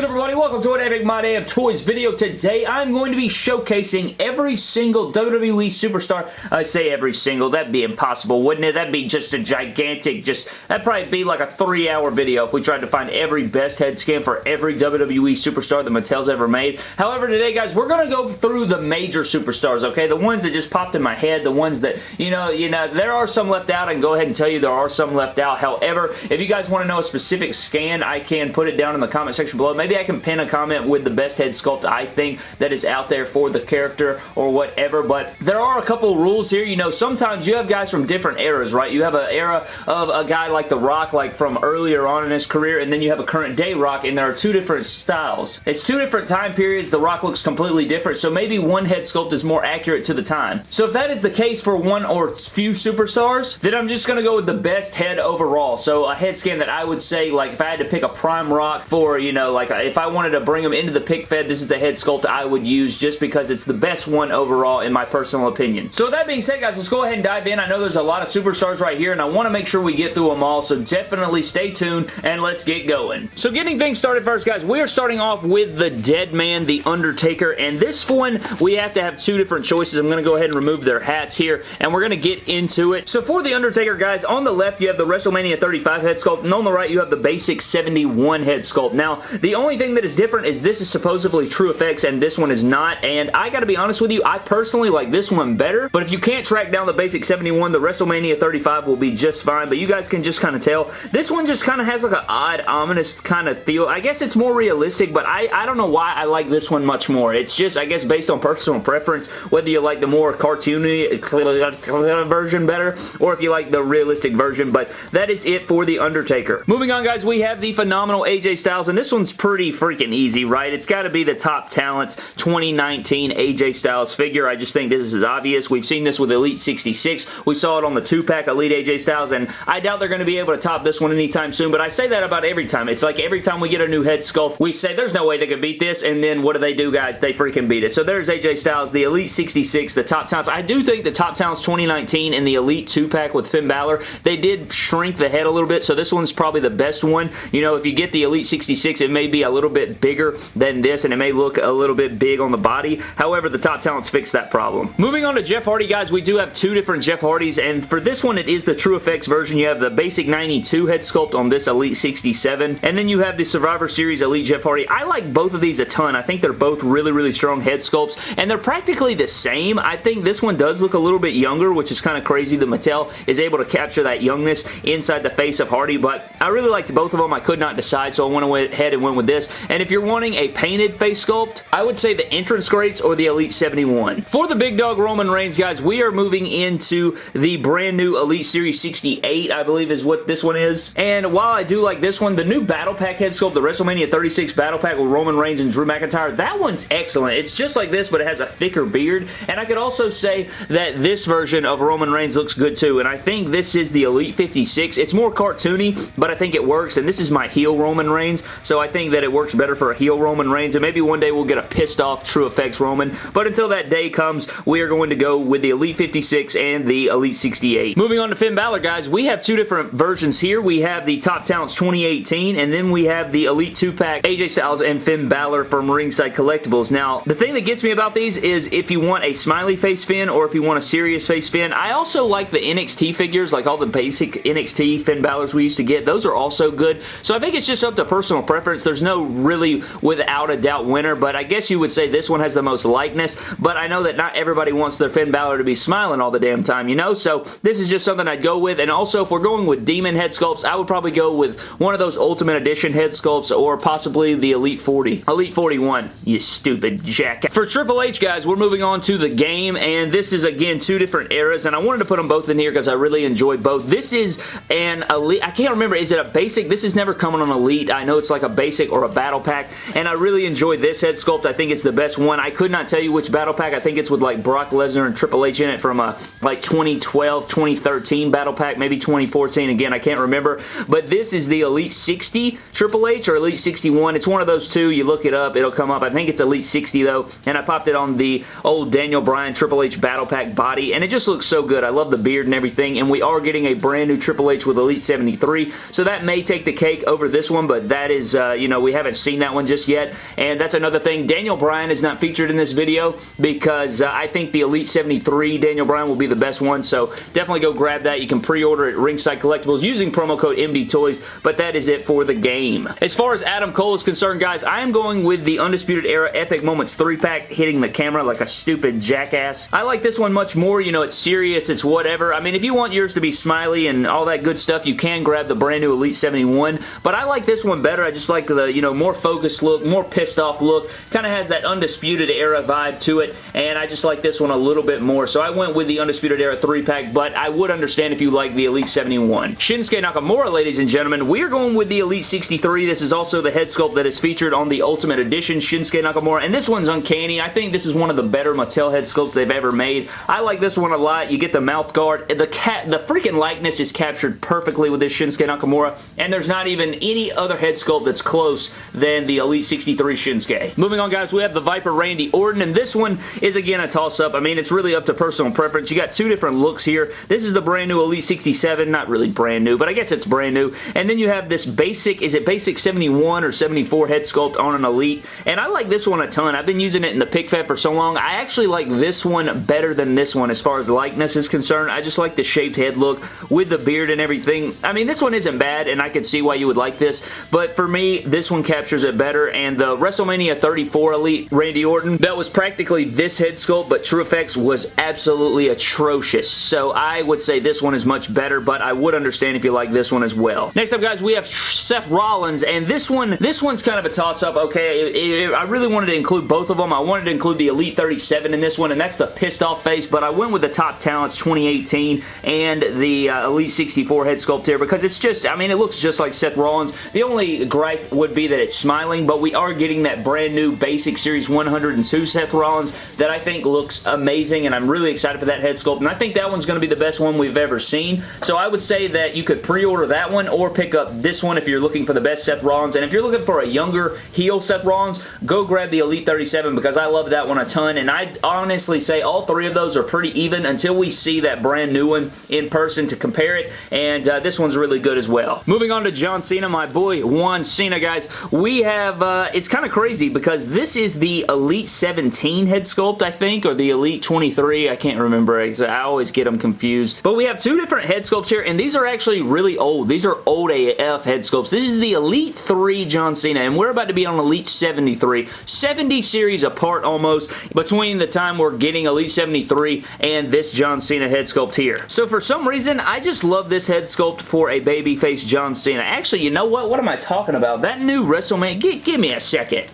good everybody? Welcome to an Epic My Damn Toys video. Today I'm going to be showcasing every single WWE Superstar. I say every single, that'd be impossible wouldn't it? That'd be just a gigantic, just, that'd probably be like a three hour video if we tried to find every best head scan for every WWE Superstar that Mattel's ever made. However today guys, we're going to go through the major Superstars, okay? The ones that just popped in my head, the ones that, you know, you know, there are some left out. I can go ahead and tell you there are some left out. However, if you guys want to know a specific scan, I can put it down in the comment section below maybe I can pin a comment with the best head sculpt I think that is out there for the character or whatever, but there are a couple rules here. You know, sometimes you have guys from different eras, right? You have an era of a guy like The Rock, like from earlier on in his career, and then you have a current day Rock, and there are two different styles. It's two different time periods. The Rock looks completely different, so maybe one head sculpt is more accurate to the time. So if that is the case for one or few superstars, then I'm just going to go with the best head overall. So a head scan that I would say, like if I had to pick a Prime Rock for, you know, like if I wanted to bring them into the pic fed, this is the head sculpt I would use just because it's the best one overall in my personal opinion. So with that being said, guys, let's go ahead and dive in. I know there's a lot of superstars right here, and I want to make sure we get through them all, so definitely stay tuned, and let's get going. So getting things started first, guys, we are starting off with the Dead Man, The Undertaker, and this one, we have to have two different choices. I'm going to go ahead and remove their hats here, and we're going to get into it. So for The Undertaker, guys, on the left, you have the WrestleMania 35 head sculpt, and on the right, you have the basic 71 head sculpt. Now, the only thing that is different is this is supposedly true effects and this one is not, and I gotta be honest with you, I personally like this one better, but if you can't track down the basic 71, the WrestleMania 35 will be just fine, but you guys can just kind of tell. This one just kind of has like an odd, ominous kind of feel. I guess it's more realistic, but I, I don't know why I like this one much more. It's just, I guess, based on personal preference, whether you like the more cartoony uh, version better, or if you like the realistic version, but that is it for The Undertaker. Moving on, guys, we have the phenomenal AJ Styles, and this one's pretty freaking easy, right? It's got to be the top talents 2019 AJ Styles figure. I just think this is obvious. We've seen this with Elite 66. We saw it on the 2-pack Elite AJ Styles, and I doubt they're going to be able to top this one anytime soon, but I say that about every time. It's like every time we get a new head sculpt, we say there's no way they could beat this, and then what do they do, guys? They freaking beat it. So there's AJ Styles, the Elite 66, the top talents. I do think the top talents 2019 and the Elite 2-pack with Finn Balor, they did shrink the head a little bit, so this one's probably the best one. You know, if you get the Elite 66, it may be a little bit bigger than this, and it may look a little bit big on the body. However, the top talents fix that problem. Moving on to Jeff Hardy, guys, we do have two different Jeff Hardys, and for this one, it is the True Effects version. You have the basic 92 head sculpt on this Elite 67, and then you have the Survivor Series Elite Jeff Hardy. I like both of these a ton. I think they're both really, really strong head sculpts, and they're practically the same. I think this one does look a little bit younger, which is kind of crazy that Mattel is able to capture that youngness inside the face of Hardy, but I really liked both of them. I could not decide, so I went ahead and went with this, and if you're wanting a painted face sculpt, I would say the entrance greats or the Elite 71. For the big dog Roman Reigns, guys, we are moving into the brand new Elite Series 68, I believe is what this one is. And while I do like this one, the new Battle Pack head sculpt, the WrestleMania 36 Battle Pack with Roman Reigns and Drew McIntyre, that one's excellent. It's just like this, but it has a thicker beard. And I could also say that this version of Roman Reigns looks good too. And I think this is the Elite 56. It's more cartoony, but I think it works. And this is my heel Roman Reigns, so I think that it works better for a heel Roman Reigns. And maybe one day we'll get a pissed off True Effects Roman. But until that day comes, we are going to go with the Elite 56 and the Elite 68. Moving on to Finn Balor, guys, we have two different versions here. We have the Top Talents 2018, and then we have the Elite 2-pack AJ Styles and Finn Balor from Ringside Collectibles. Now, the thing that gets me about these is if you want a smiley face Finn or if you want a serious face Finn, I also like the NXT figures, like all the basic NXT Finn Balor's we used to get. Those are also good. So I think it's just up to personal preference. There's no really without a doubt winner, but I guess you would say this one has the most likeness, but I know that not everybody wants their Finn Balor to be smiling all the damn time, you know? So this is just something I'd go with, and also if we're going with Demon head sculpts, I would probably go with one of those Ultimate Edition head sculpts or possibly the Elite 40. Elite 41, you stupid jack. For Triple H, guys, we're moving on to the game, and this is, again, two different eras, and I wanted to put them both in here because I really enjoy both. This is an Elite, I can't remember, is it a basic? This is never coming on Elite. I know it's like a basic or a battle pack, and I really enjoy this head sculpt. I think it's the best one. I could not tell you which battle pack. I think it's with like Brock Lesnar and Triple H in it from a like 2012, 2013 battle pack, maybe 2014. Again, I can't remember, but this is the Elite 60 Triple H or Elite 61. It's one of those two. You look it up, it'll come up. I think it's Elite 60 though, and I popped it on the old Daniel Bryan Triple H battle pack body, and it just looks so good. I love the beard and everything, and we are getting a brand new Triple H with Elite 73, so that may take the cake over this one, but that is, uh, you know, we We haven't seen that one just yet, and that's another thing. Daniel Bryan is not featured in this video because uh, I think the Elite 73 Daniel Bryan will be the best one, so definitely go grab that. You can pre-order at Ringside Collectibles using promo code MD Toys, but that is it for the game. As far as Adam Cole is concerned, guys, I am going with the Undisputed Era Epic Moments 3-pack hitting the camera like a stupid jackass. I like this one much more. You know, it's serious, it's whatever. I mean, if you want yours to be smiley and all that good stuff, you can grab the brand new Elite 71, but I like this one better. I just like the, you know, more focused look, more pissed off look. Kind of has that Undisputed Era vibe to it, and I just like this one a little bit more. So I went with the Undisputed Era 3-pack, but I would understand if you like the Elite 71. Shinsuke Nakamura, ladies and gentlemen, we are going with the Elite 63. This is also the head sculpt that is featured on the Ultimate Edition Shinsuke Nakamura, and this one's uncanny. I think this is one of the better Mattel head sculpts they've ever made. I like this one a lot. You get the mouth guard. The cat, the freaking likeness is captured perfectly with this Shinsuke Nakamura, and there's not even any other head sculpt that's close than the Elite 63 Shinsuke. Moving on, guys, we have the Viper Randy Orton, and this one is, again, a toss-up. I mean, it's really up to personal preference. You got two different looks here. This is the brand new Elite 67. Not really brand new, but I guess it's brand new. And then you have this basic, is it basic 71 or 74 head sculpt on an Elite? And I like this one a ton. I've been using it in the pic fed for so long. I actually like this one better than this one as far as likeness is concerned. I just like the shaped head look with the beard and everything. I mean, this one isn't bad, and I can see why you would like this, but for me, this one captures it better, and the WrestleMania 34 Elite Randy Orton, that was practically this head sculpt, but True Effects was absolutely atrocious, so I would say this one is much better, but I would understand if you like this one as well. Next up, guys, we have Seth Rollins, and this one, this one's kind of a toss-up, okay? It, it, I really wanted to include both of them. I wanted to include the Elite 37 in this one, and that's the pissed off face, but I went with the Top Talents 2018 and the uh, Elite 64 head sculpt here because it's just, I mean, it looks just like Seth Rollins. The only gripe would be that it's smiling, but we are getting that brand new Basic Series 102 Seth Rollins that I think looks amazing, and I'm really excited for that head sculpt, and I think that one's going to be the best one we've ever seen, so I would say that you could pre-order that one or pick up this one if you're looking for the best Seth Rollins, and if you're looking for a younger heel Seth Rollins, go grab the Elite 37 because I love that one a ton, and I honestly say all three of those are pretty even until we see that brand new one in person to compare it, and uh, this one's really good as well. Moving on to John Cena, my boy Juan Cena, guys. We have, uh, it's kind of crazy because this is the Elite 17 head sculpt, I think, or the Elite 23. I can't remember. I always get them confused. But we have two different head sculpts here, and these are actually really old. These are old AF head sculpts. This is the Elite 3 John Cena, and we're about to be on Elite 73. 70 series apart almost between the time we're getting Elite 73 and this John Cena head sculpt here. So for some reason, I just love this head sculpt for a babyface John Cena. Actually, you know what? What am I talking about? That new WrestleMania... Give, give me a second.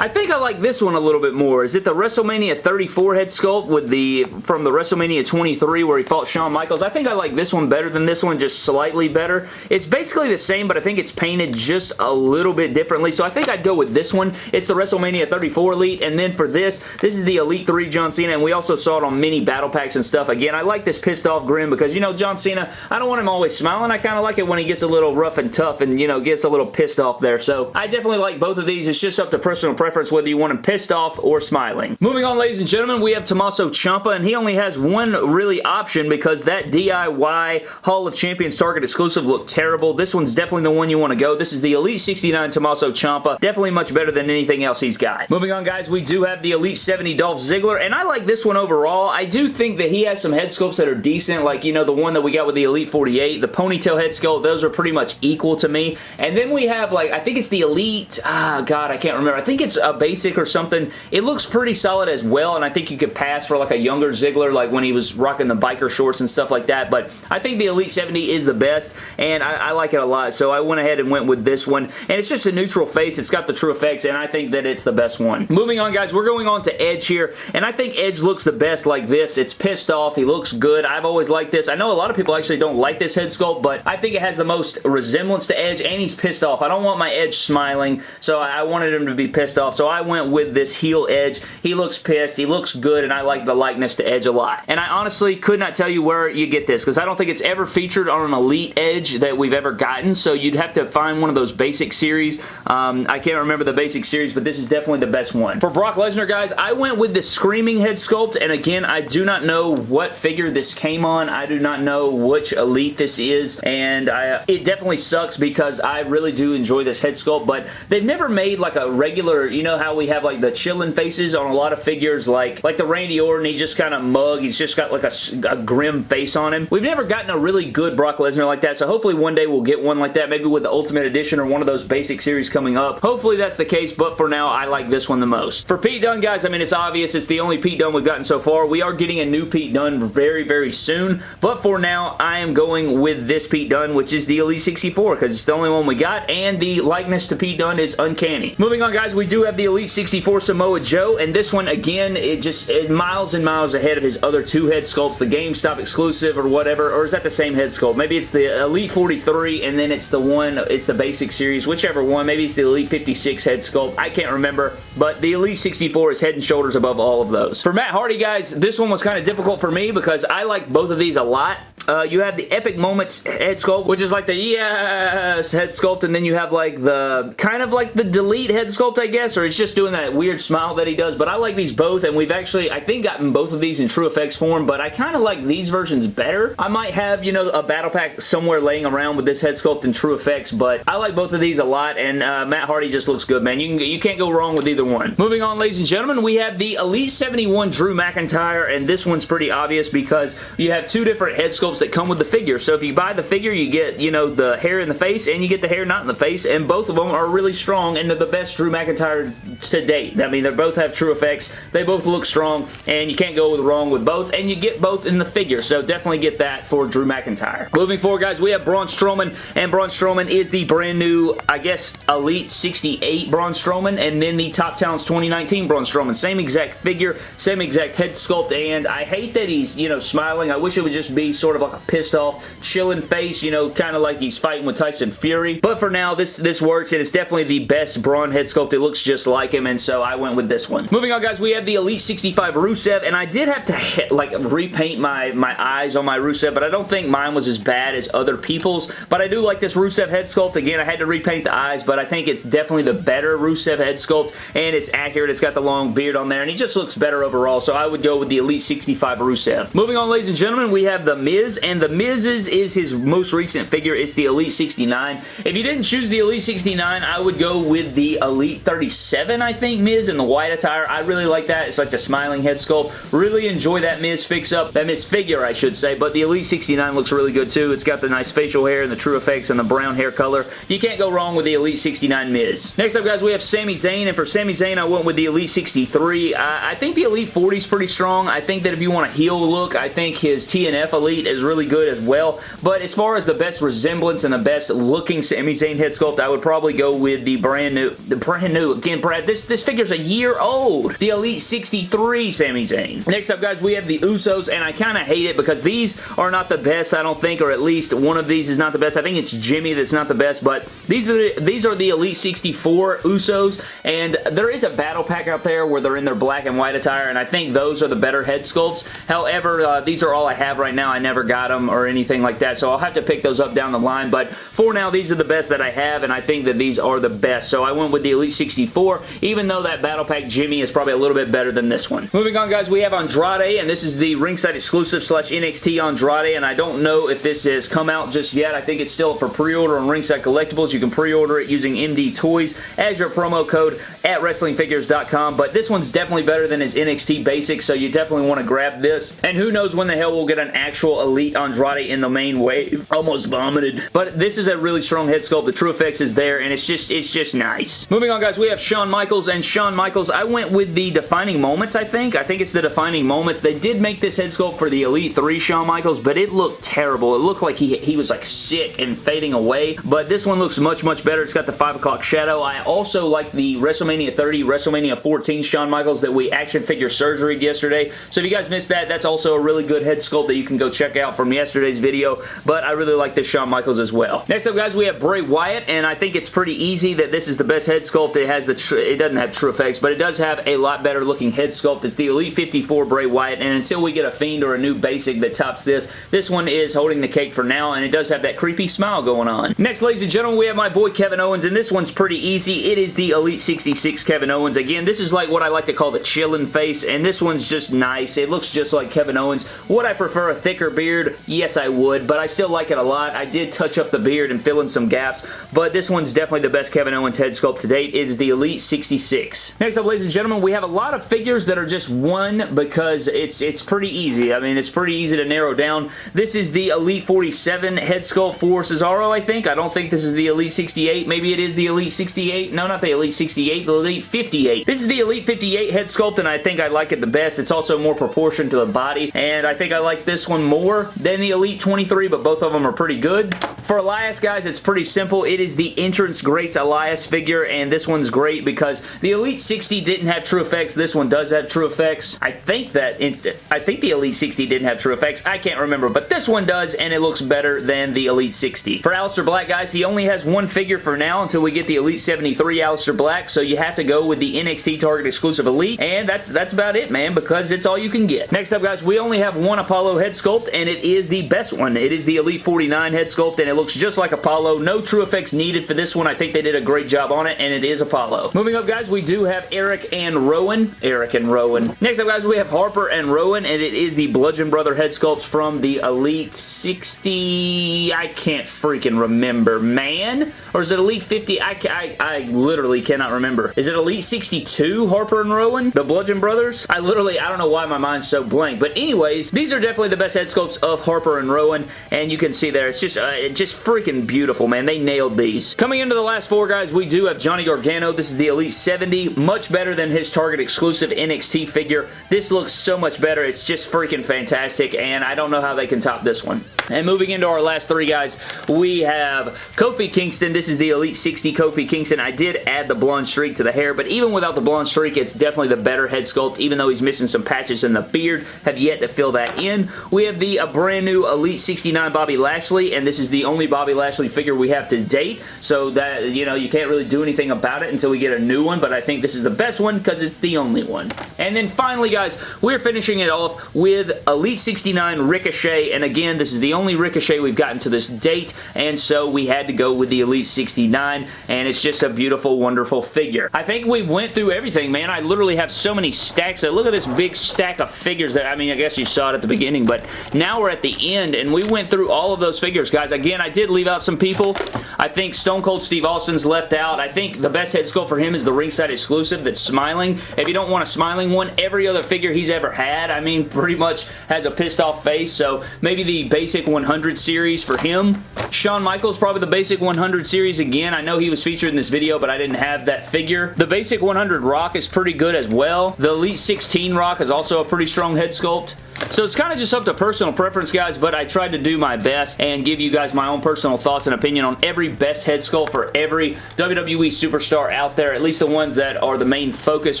I think I like this one a little bit more. Is it the WrestleMania 34 head sculpt with the from the WrestleMania 23 where he fought Shawn Michaels? I think I like this one better than this one, just slightly better. It's basically the same, but I think it's painted just a little bit differently, so I think I'd go with this one. It's the WrestleMania 34 Elite, and then for this, this is the Elite 3 John Cena, and we also saw it on mini battle packs and stuff. Again, I like this pissed off grin because, you know, John Cena, I don't want him always smiling. I kind of like it when he gets a little rough and tough and, you know, gets a little pissed off there, so I definitely like both of these. It's just up to personal preference whether you want him pissed off or smiling. Moving on, ladies and gentlemen, we have Tommaso Ciampa, and he only has one really option because that DIY Hall of Champions Target exclusive looked terrible. This one's definitely the one you want to go. This is the Elite 69 Tommaso Ciampa. Definitely much better than anything else he's got. Moving on, guys, we do have the Elite 70 Dolph Ziggler, and I like this one overall. I do think that he has some head sculpts that are decent, like, you know, the one that we got with the Elite 48, the ponytail head sculpt, those are pretty much equal to me. And then we have, like, I think it's the Elite, ah, God, I can't remember. I think it's a basic or something. It looks pretty solid as well, and I think you could pass for, like, a younger Ziggler, like when he was rocking the biker shorts and stuff like that, but I think the Elite 70 is the best, and I, I like it a lot, so I went ahead and went with this one, and it's just a neutral face. It's got the true effects, and I think that it's the best one. Moving on, guys, we're going on to Edge here, and I think Edge looks the best like this. It's pissed off. He looks good. I've always liked this. I know a lot of people actually don't like this head sculpt, but I think it has the most resemblance to Edge, and he's pissed off. I don't want my Edge smiling, so I wanted him to be pissed off off. So I went with this heel Edge. He looks pissed. He looks good, and I like the likeness to Edge a lot. And I honestly could not tell you where you get this because I don't think it's ever featured on an Elite Edge that we've ever gotten. So you'd have to find one of those basic series. Um, I can't remember the basic series, but this is definitely the best one. For Brock Lesnar, guys, I went with the Screaming head sculpt, and again, I do not know what figure this came on. I do not know which Elite this is, and I, it definitely sucks because I really do enjoy this head sculpt, but they've never made like a regular, you know how we have like the chilling faces on a lot of figures, like, like the Randy Orton, he just kind of mug, he's just got like a, a grim face on him. We've never gotten a really good Brock Lesnar like that, so hopefully one day we'll get one like that, maybe with the Ultimate Edition or one of those basic series coming up. Hopefully that's the case, but for now, I like this one the most. For Pete Dunne, guys, I mean, it's obvious. It's the only Pete Dunne we've gotten so far. We are getting a new Pete Dunne very, very soon, but for now, I am going with this Pete Dunne, which is the Elite 64, because it's the only one we got, and the likeness to Pete Dunne is uncanny. Moving on, guys, we do have the Elite 64 Samoa Joe, and this one, again, it just it miles and miles ahead of his other two head sculpts, the GameStop exclusive or whatever, or is that the same head sculpt? Maybe it's the Elite 43, and then it's the one, it's the basic series, whichever one. Maybe it's the Elite 56 head sculpt. I can't remember, but the Elite 64 is head and shoulders above all of those. For Matt Hardy, guys, this one was kind of difficult for me because I like both of these a lot. Uh, you have the Epic Moments head sculpt, which is like the yes head sculpt, and then you have like the kind of like the delete head sculpt, I guess, or it's just doing that weird smile that he does, but I like these both, and we've actually, I think, gotten both of these in true effects form, but I kind of like these versions better. I might have, you know, a battle pack somewhere laying around with this head sculpt in true effects, but I like both of these a lot, and uh, Matt Hardy just looks good, man. You, can, you can't go wrong with either one. Moving on, ladies and gentlemen, we have the Elite 71 Drew McIntyre, and this one's pretty obvious because you have two different head sculpts that come with the figure. So if you buy the figure, you get, you know, the hair in the face and you get the hair not in the face, and both of them are really strong, and they're the best Drew McIntyre to date. I mean, they both have true effects. They both look strong, and you can't go wrong with both, and you get both in the figure, so definitely get that for Drew McIntyre. Moving forward, guys, we have Braun Strowman, and Braun Strowman is the brand new, I guess, Elite 68 Braun Strowman, and then the Top Talents 2019 Braun Strowman. Same exact figure, same exact head sculpt, and I hate that he's, you know, smiling. I wish it would just be sort of like a pissed off, chilling face, you know, kind of like he's fighting with Tyson Fury. But for now, this, this works, and it's definitely the best Braun head sculpt. It looks just like him, and so I went with this one. Moving on, guys, we have the Elite 65 Rusev, and I did have to, hit, like, repaint my, my eyes on my Rusev, but I don't think mine was as bad as other people's, but I do like this Rusev head sculpt. Again, I had to repaint the eyes, but I think it's definitely the better Rusev head sculpt, and it's accurate. It's got the long beard on there, and he just looks better overall, so I would go with the Elite 65 Rusev. Moving on, ladies and gentlemen, we have The Miz, and The Miz's is his most recent figure. It's the Elite 69. If you didn't choose the Elite 69, I would go with the Elite 37, I think, Miz in the white attire. I really like that. It's like the smiling head sculpt. Really enjoy that Miz fix-up. That Miz figure, I should say, but the Elite 69 looks really good too. It's got the nice facial hair and the true effects and the brown hair color. You can't go wrong with the Elite 69 Miz. Next up, guys, we have Sami Zayn, and for Sami Zayn, I went with the Elite 63. Uh, I think the Elite 40 is pretty strong. I think that if you want a heel look, I think his TNF Elite is really good as well, but as far as the best resemblance and the best looking Sami Zayn head sculpt, I would probably go with the brand new, the brand new, again, Brad, this, this figure's a year old. The Elite 63 Sami Zayn. Next up, guys, we have the Usos, and I kind of hate it because these are not the best, I don't think, or at least one of these is not the best. I think it's Jimmy that's not the best, but these are the, these are the Elite 64 Usos, and there is a battle pack out there where they're in their black and white attire, and I think those are the better head sculpts. However, uh, these are all I have right now. I never got them or anything like that, so I'll have to pick those up down the line, but for now, these are the best that I have, and I think that these are the best, so I went with the Elite 64, even though that battle pack Jimmy is probably a little bit better than this one. Moving on, guys, we have Andrade, and this is the ringside exclusive slash NXT Andrade, and I don't know if this has come out just yet. I think it's still for pre-order on Ringside Collectibles. You can pre-order it using MD Toys as your promo code at WrestlingFigures.com, but this one's definitely better than his NXT Basic, so you definitely want to grab this. And who knows when the hell we'll get an actual Elite Andrade in the main wave. Almost vomited. But this is a really strong head sculpt. The true TrueFX is there, and it's just it's just nice. Moving on, guys, we have Shawn Michaels, and Shawn Michaels, I went with the Defining Moments, I think. I think it's the Defining Moments. They did make this head sculpt for the Elite 3 Shawn Michaels, but it looked terrible. It looked like he, he was like sick and fading away, but this one looks much, much better. It's got the 5 o'clock shadow. I also like the WrestleMania 30, WrestleMania 14 Shawn Michaels that we action figure surgery yesterday. So if you guys missed that, that's also a really good head sculpt that you can go check out out from yesterday's video, but I really like this Shawn Michaels as well. Next up, guys, we have Bray Wyatt, and I think it's pretty easy that this is the best head sculpt. It has the it doesn't have true effects, but it does have a lot better looking head sculpt. It's the Elite 54 Bray Wyatt, and until we get a Fiend or a new basic that tops this, this one is holding the cake for now, and it does have that creepy smile going on. Next, ladies and gentlemen, we have my boy Kevin Owens, and this one's pretty easy. It is the Elite 66 Kevin Owens. Again, this is like what I like to call the chillin' face, and this one's just nice. It looks just like Kevin Owens. Would I prefer a thicker beard? Yes, I would, but I still like it a lot. I did touch up the beard and fill in some gaps, but this one's definitely the best Kevin Owens head sculpt to date. Is the Elite 66. Next up, ladies and gentlemen, we have a lot of figures that are just one because it's it's pretty easy. I mean, it's pretty easy to narrow down. This is the Elite 47 head sculpt for Cesaro, I think. I don't think this is the Elite 68. Maybe it is the Elite 68. No, not the Elite 68, the Elite 58. This is the Elite 58 head sculpt, and I think I like it the best. It's also more proportioned to the body, and I think I like this one more than the Elite 23, but both of them are pretty good. For Elias, guys, it's pretty simple. It is the Entrance Greats Elias figure, and this one's great because the Elite 60 didn't have true effects. This one does have true effects. I think that, it, I think the Elite 60 didn't have true effects. I can't remember, but this one does, and it looks better than the Elite 60. For Aleister Black, guys, he only has one figure for now until we get the Elite 73 Aleister Black, so you have to go with the NXT Target exclusive Elite, and that's, that's about it, man, because it's all you can get. Next up, guys, we only have one Apollo head sculpt, and it is the best one. It is the Elite 49 head sculpt, and it looks just like Apollo. No true effects needed for this one. I think they did a great job on it, and it is Apollo. Moving up, guys, we do have Eric and Rowan. Eric and Rowan. Next up, guys, we have Harper and Rowan, and it is the Bludgeon Brother head sculpts from the Elite 60... I can't freaking remember, man. Or is it Elite 50? I, I, I literally cannot remember. Is it Elite 62, Harper and Rowan? The Bludgeon Brothers? I literally, I don't know why my mind's so blank. But anyways, these are definitely the best head sculpts of Harper and Rowan, and you can see there, it's just, uh, just freaking beautiful, man. They nailed these. Coming into the last four, guys, we do have Johnny Gargano. This is the Elite 70. Much better than his Target exclusive NXT figure. This looks so much better. It's just freaking fantastic, and I don't know how they can top this one. And moving into our last three, guys, we have Kofi Kingston. This is the Elite 60 Kofi Kingston. I did add the blonde streak to the hair, but even without the blonde streak, it's definitely the better head sculpt, even though he's missing some patches in the beard. Have yet to fill that in. We have the uh, brand new Elite 69 Bobby Lashley, and this is the only Bobby Lashley figure we have to date, so that, you know, you can't really do anything about it until we get a new one, but I think this is the best one because it's the only one. And then finally, guys, we're finishing it off with Elite 69 Ricochet, and again, this is the only Ricochet we've gotten to this date, and so we had to go with the Elite 69, and it's just a beautiful, wonderful figure. I think we went through everything, man. I literally have so many stacks. Look at this big stack of figures that, I mean, I guess you saw it at the beginning, but now we're at the end, and we went through all of those figures, guys. Again, I did leave out some people. I think Stone Cold Steve Austin's left out. I think the best head sculpt for him is the ringside exclusive that's smiling. If you don't want a smiling one, every other figure he's ever had, I mean, pretty much has a pissed off face, so maybe the basic 100 series for him. Shawn Michaels, probably the basic 100 series again. I know he was featured in this video, but I didn't have that figure. The basic 100 Rock is pretty good as well. The Elite 16 Rock is also a pretty strong head sculpt. So it's kind of just up to personal preference, guys, but I tried to do my best and give you guys my own personal thoughts and opinion on every best head sculpt for every WWE superstar out there, at least the ones that are the main focus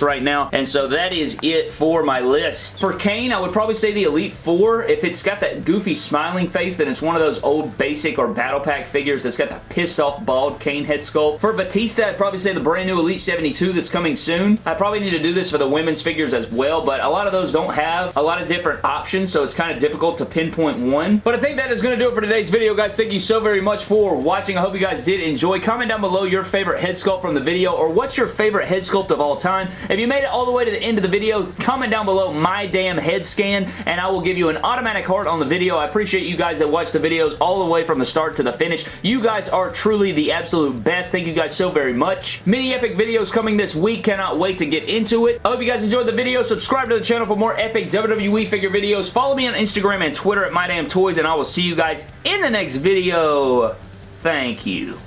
right now. And so that is it for my list. For Kane, I would probably say the Elite Four. If it's got that goofy smiling face, then it's one of those old basic or battle pack figures that's got the pissed off bald Kane head sculpt. For Batista, I'd probably say the brand new Elite 72 that's coming soon. I probably need to do this for the women's figures as well, but a lot of those don't have a lot of different options, so it's kind of difficult to pinpoint one. But I think that is going to do it for today's video, guys. Thank you so very much for watching. I hope you guys did enjoy. Comment down below your favorite head sculpt from the video, or what's your favorite head sculpt of all time. If you made it all the way to the end of the video, comment down below my damn head scan, and I will give you an automatic heart on the video. I appreciate you guys that watch the videos all the way from the start to the finish. You guys are truly the absolute best. Thank you guys so very much. Mini epic videos coming this week. Cannot wait to get into it. I hope you guys enjoyed the video. Subscribe to the channel for more epic WWE figure videos. Follow me on Instagram and Twitter at MyDamnToys, and I will see you guys in the next video. Thank you.